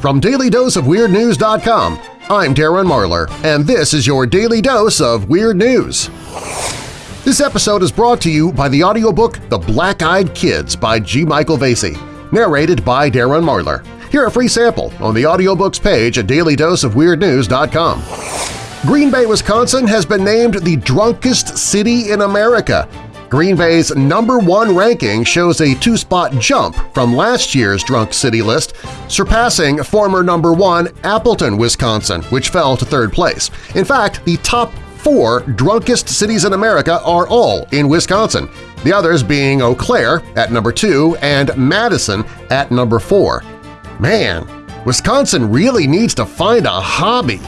From DailyDoseOfWeirdNews.com, I'm Darren Marlar, and this is your Daily Dose of Weird News. This episode is brought to you by the audiobook The Black-Eyed Kids by G. Michael Vasey, narrated by Darren Marlar. Hear a free sample on the audiobooks page at dailydoseofweirdnews.com. Green Bay, Wisconsin has been named the drunkest city in America Green Bay's number one ranking shows a two-spot jump from last year's Drunk City list, surpassing former number one Appleton, Wisconsin, which fell to third place. In fact, the top four drunkest cities in America are all in Wisconsin, the others being Eau Claire at number two and Madison at number four. Man, Wisconsin really needs to find a hobby.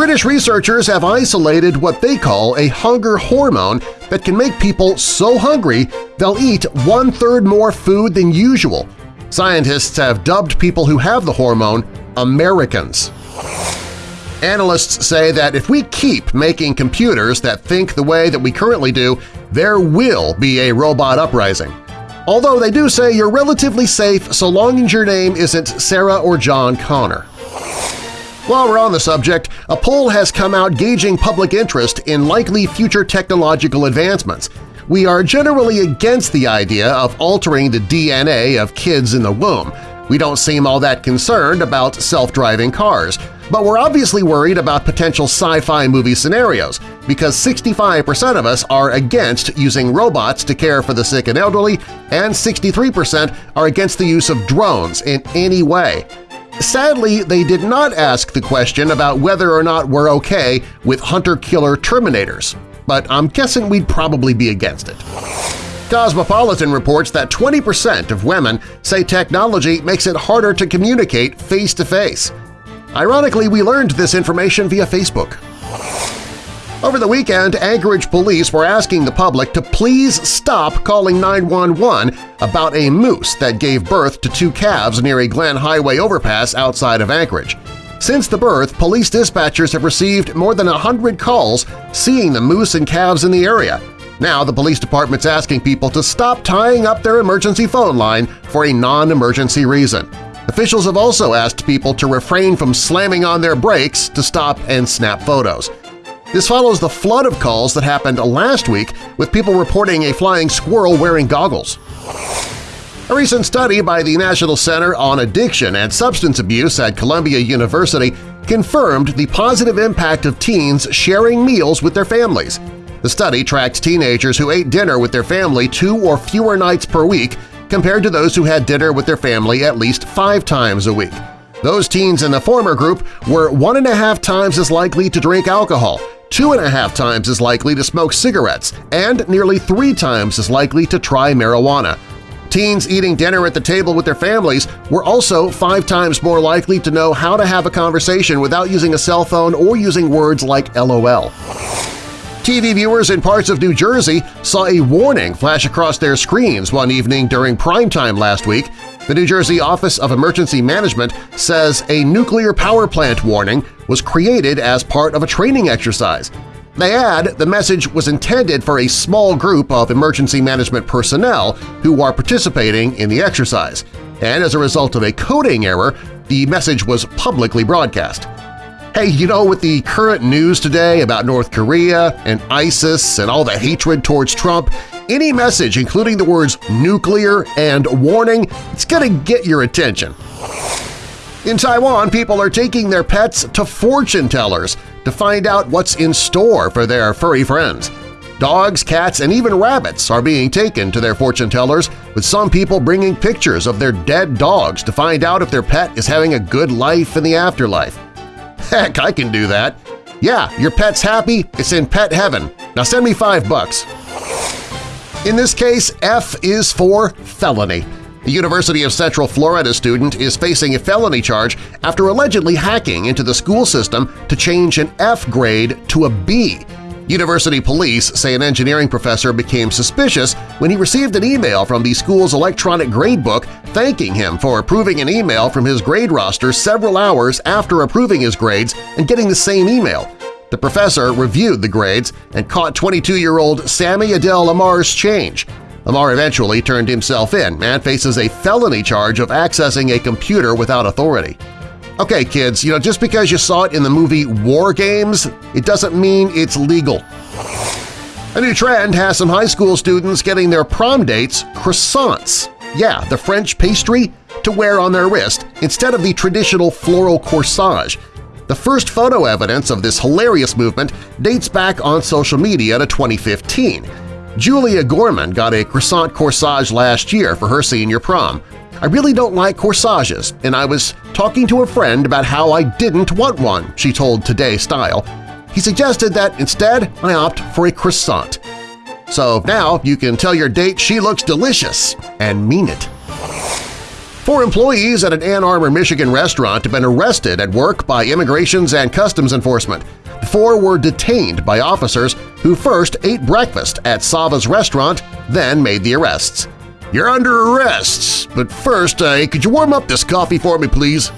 British researchers have isolated what they call a hunger hormone that can make people so hungry they'll eat one-third more food than usual. Scientists have dubbed people who have the hormone Americans. Analysts say that if we keep making computers that think the way that we currently do, there will be a robot uprising. Although they do say you're relatively safe so long as your name isn't Sarah or John Connor. While we're on the subject, a poll has come out gauging public interest in likely future technological advancements. We are generally against the idea of altering the DNA of kids in the womb. We don't seem all that concerned about self-driving cars, but we're obviously worried about potential sci-fi movie scenarios because 65% of us are against using robots to care for the sick and elderly and 63% are against the use of drones in any way. Sadly, they did not ask the question about whether or not we're okay with hunter-killer Terminators, but I'm guessing we'd probably be against it. Cosmopolitan reports that 20% of women say technology makes it harder to communicate face-to-face. -face. Ironically, we learned this information via Facebook. Over the weekend, Anchorage police were asking the public to please stop calling 911 about a moose that gave birth to two calves near a Glenn Highway overpass outside of Anchorage. Since the birth, police dispatchers have received more than 100 calls seeing the moose and calves in the area. Now the police department's asking people to stop tying up their emergency phone line for a non-emergency reason. Officials have also asked people to refrain from slamming on their brakes to stop and snap photos. This follows the flood of calls that happened last week with people reporting a flying squirrel wearing goggles. A recent study by the National Center on Addiction and Substance Abuse at Columbia University confirmed the positive impact of teens sharing meals with their families. The study tracked teenagers who ate dinner with their family two or fewer nights per week compared to those who had dinner with their family at least five times a week. Those teens in the former group were one and a half times as likely to drink alcohol, two and a half times as likely to smoke cigarettes, and nearly three times as likely to try marijuana. Teens eating dinner at the table with their families were also five times more likely to know how to have a conversation without using a cell phone or using words like LOL. TV viewers in parts of New Jersey saw a warning flash across their screens one evening during primetime last week the New Jersey Office of Emergency Management says a nuclear power plant warning was created as part of a training exercise. They add the message was intended for a small group of emergency management personnel who are participating in the exercise, and as a result of a coding error, the message was publicly broadcast. Hey, you know, with the current news today about North Korea and ISIS and all the hatred towards Trump, any message including the words nuclear and warning, it's going to get your attention. In Taiwan, people are taking their pets to fortune tellers to find out what's in store for their furry friends. Dogs, cats, and even rabbits are being taken to their fortune tellers, with some people bringing pictures of their dead dogs to find out if their pet is having a good life in the afterlife. Heck, I can do that! Yeah, your pet's happy, it's in pet heaven. Now send me five bucks. In this case, F is for felony. A University of Central Florida student is facing a felony charge after allegedly hacking into the school system to change an F grade to a B. University police say an engineering professor became suspicious when he received an email from the school's electronic gradebook thanking him for approving an email from his grade roster several hours after approving his grades and getting the same email. The professor reviewed the grades and caught 22-year-old Sammy Adele Lamar's change. Lamar eventually turned himself in and faces a felony charge of accessing a computer without authority. Okay, kids, you know, just because you saw it in the movie War Games, it doesn't mean it's legal. A new trend has some high school students getting their prom dates croissants. Yeah, the French pastry to wear on their wrist instead of the traditional floral corsage. The first photo evidence of this hilarious movement dates back on social media to 2015. Julia Gorman got a croissant corsage last year for her senior prom. I really don't like corsages, and I was talking to a friend about how I didn't want one, she told Today Style. He suggested that instead I opt for a croissant. So now you can tell your date she looks delicious and mean it. Four employees at an Ann Arbor, Michigan restaurant have been arrested at work by Immigrations and Customs Enforcement. The four were detained by officers who first ate breakfast at Sava's restaurant, then made the arrests. You're under arrest, but first, uh, could you warm up this coffee for me, please?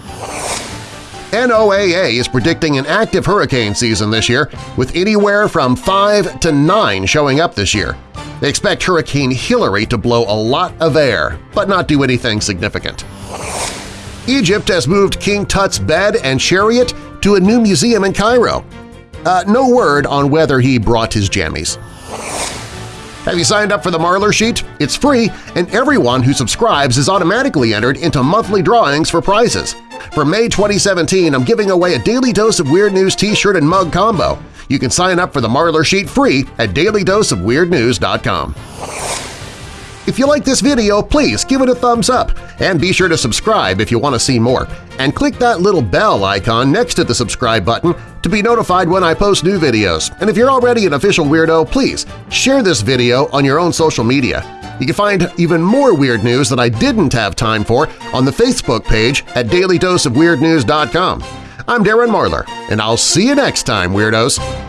NOAA is predicting an active hurricane season this year, with anywhere from 5 to 9 showing up this year. They expect Hurricane Hillary to blow a lot of air, but not do anything significant. Egypt has moved King Tut's bed and chariot to a new museum in Cairo. Uh, no word on whether he brought his jammies. Have you signed up for the Marlar Sheet? It's free, and everyone who subscribes is automatically entered into monthly drawings for prizes. For May 2017, I'm giving away a Daily Dose of Weird News t-shirt and mug combo. You can sign up for the Marlar Sheet free at dailydoseofweirdnews.com. If you like this video, please give it a thumbs up and be sure to subscribe if you want to see more. And click that little bell icon next to the subscribe button to be notified when I post new videos. And if you're already an official weirdo, please share this video on your own social media. You can find even more weird news that I didn't have time for on the Facebook page at dailydoseofweirdnews.com. I'm Darren Marlar, and I'll see you next time, Weirdos!